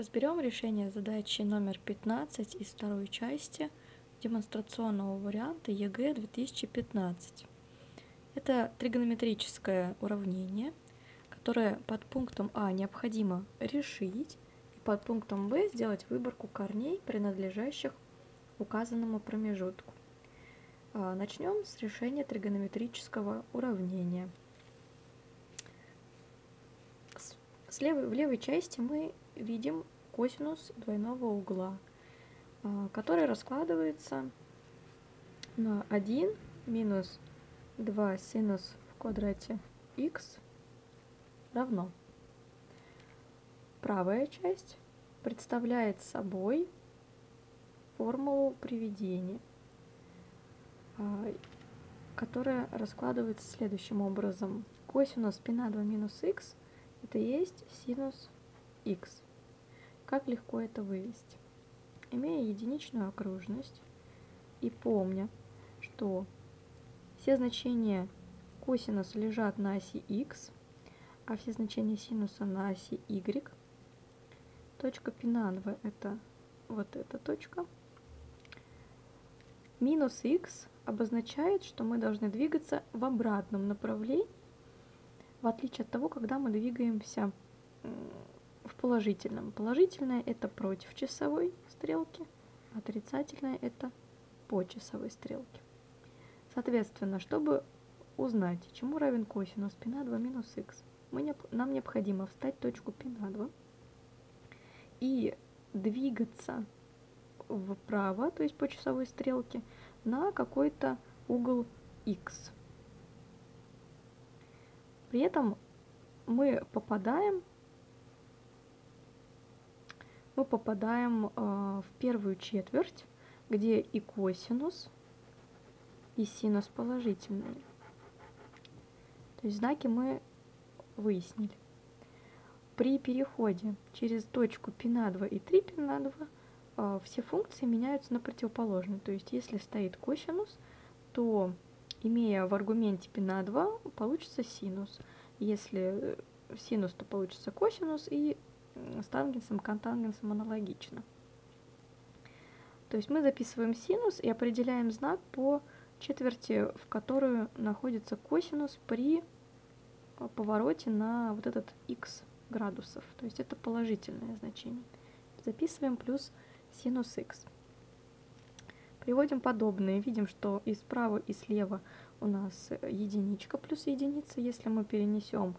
Разберем решение задачи номер 15 из второй части демонстрационного варианта ЕГЭ 2015. Это тригонометрическое уравнение, которое под пунктом А необходимо решить, и под пунктом Б сделать выборку корней, принадлежащих указанному промежутку. А, начнем с решения тригонометрического уравнения. Слева, в левой части мы видим косинус двойного угла, а, который раскладывается на 1 минус 2 синус в квадрате x равно. Правая часть представляет собой формулу приведения, а, которая раскладывается следующим образом. Косинус π на 2 минус x это есть синус x. Как легко это вывести? Имея единичную окружность и помня, что все значения косинуса лежат на оси x, а все значения синуса на оси y, точка пинанва это вот эта точка. Минус x обозначает, что мы должны двигаться в обратном направлении в отличие от того, когда мы двигаемся в положительном. Положительное это против часовой стрелки, отрицательное это по часовой стрелке. Соответственно, чтобы узнать, чему равен косинус π на 2 минус х, мы, нам необходимо встать точку π на 2 и двигаться вправо, то есть по часовой стрелке, на какой-то угол x. При этом мы попадаем, мы попадаем э, в первую четверть, где и косинус, и синус положительные. То есть знаки мы выяснили. При переходе через точку π на 2 и 3 π на 2 э, все функции меняются на противоположные. То есть если стоит косинус, то имея в аргументе π на 2, получится синус. Если э, синус, то получится косинус, и с тангенсом, контангенсом аналогично. То есть мы записываем синус и определяем знак по четверти, в которую находится косинус при э, повороте на вот этот x градусов. То есть это положительное значение. Записываем плюс синус x. Приводим подобные. Видим, что и справа, и слева у нас единичка плюс единица. Если мы перенесем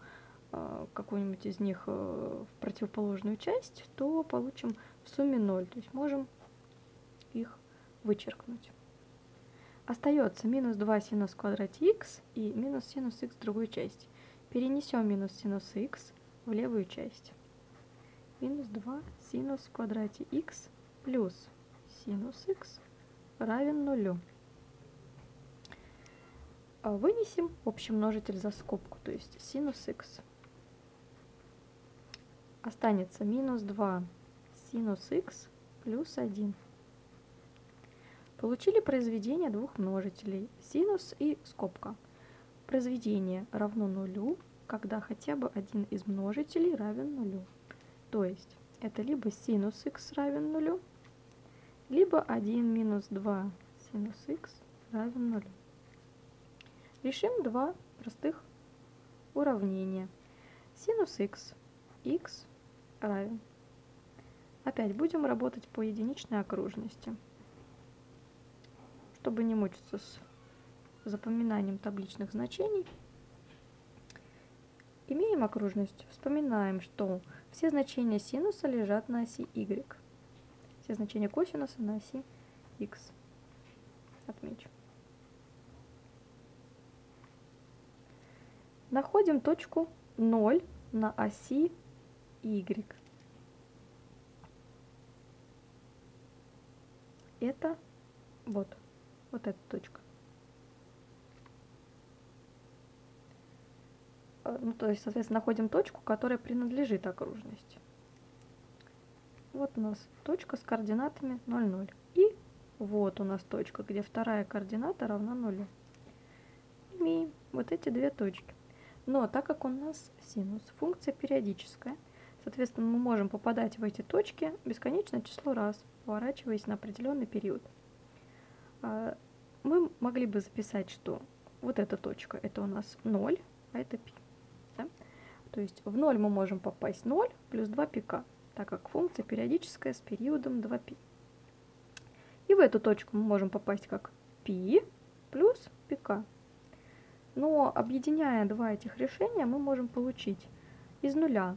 э, какую-нибудь из них э, в противоположную часть, то получим в сумме 0. То есть можем их вычеркнуть. Остается минус 2 синус в квадрате x и минус синус x в другой части. Перенесем минус синус x в левую часть. Минус 2 синус в квадрате x плюс синус x равен нулю. А вынесем общий множитель за скобку, то есть синус x. Останется минус 2 синус x плюс 1. Получили произведение двух множителей, синус и скобка. Произведение равно нулю, когда хотя бы один из множителей равен нулю. То есть это либо синус x равен нулю, либо 1 минус 2 синус х равен 0. Решим два простых уравнения. Синус х, х равен. Опять будем работать по единичной окружности. Чтобы не мучиться с запоминанием табличных значений, имеем окружность. Вспоминаем, что все значения синуса лежат на оси y все значения косинуса на оси x. Отмечу. Находим точку 0 на оси y. Это вот, вот эта точка. Э, ну, то есть, соответственно, находим точку, которая принадлежит окружности. Вот у нас точка с координатами 0, 0. И вот у нас точка, где вторая координата равна нулю. Имеем вот эти две точки. Но так как у нас синус функция периодическая, Соответственно, мы можем попадать в эти точки бесконечное число раз, поворачиваясь на определенный период. А, мы могли бы записать, что вот эта точка это у нас 0, а это π. Да? То есть в 0 мы можем попасть 0 плюс 2 пика, так как функция периодическая с периодом 2π. И в эту точку мы можем попасть как π плюс пика. Но объединяя два этих решения, мы можем получить из нуля.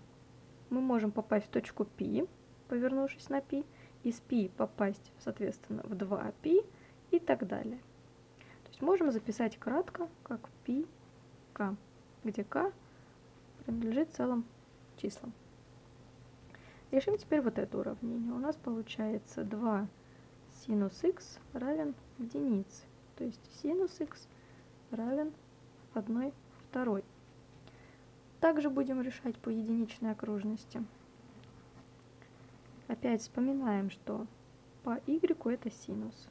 Мы можем попасть в точку π, повернувшись на π, из π попасть, соответственно, в 2π и так далее. То есть можем записать кратко, как π, k, где k принадлежит целым числам. Решим теперь вот это уравнение. У нас получается 2 синус x равен единице. То есть синус x равен 1 второй. Также будем решать по единичной окружности. Опять вспоминаем, что по y это синус.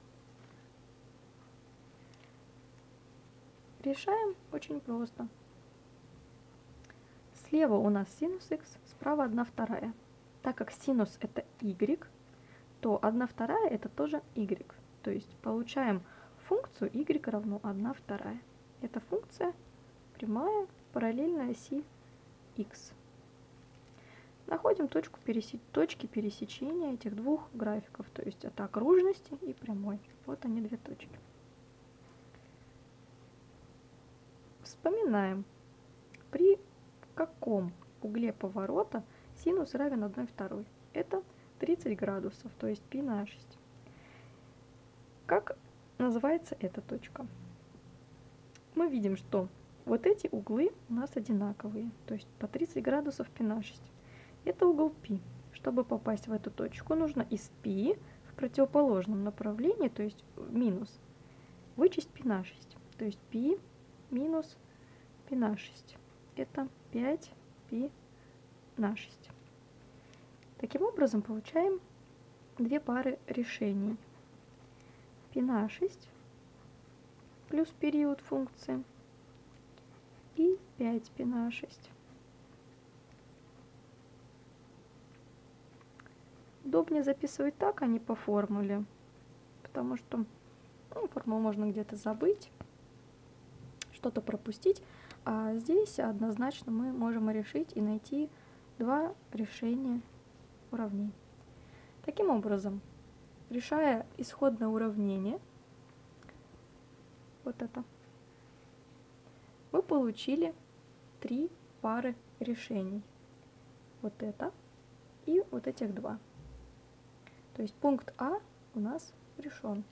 Решаем очень просто. Слева у нас синус x, справа 1 вторая. Так как синус это y, то 1 вторая это тоже y. То есть получаем функцию y равно 1 вторая. Эта функция прямая параллельная оси x. Находим точку пересе... точки пересечения этих двух графиков, то есть это окружности и прямой. Вот они две точки. Вспоминаем, при каком угле поворота синус равен 1 второй. Это 30 градусов, то есть π на 6. Как называется эта точка? Мы видим, что вот эти углы у нас одинаковые, то есть по 30 градусов π на 6. Это угол π. Чтобы попасть в эту точку, нужно из π в противоположном направлении, то есть минус, вычесть π на 6. То есть π минус π на 6. Это 5 π на 6. Таким образом, получаем две пары решений. π на 6 плюс период функции и 5 π на 6. Удобнее записывать так, а не по формуле, потому что ну, формулу можно где-то забыть, что-то пропустить, а здесь однозначно мы можем решить и найти два решения уравнений. Таким образом, решая исходное уравнение, вот это, мы получили три пары решений. Вот это и вот этих два. То есть пункт А у нас решен.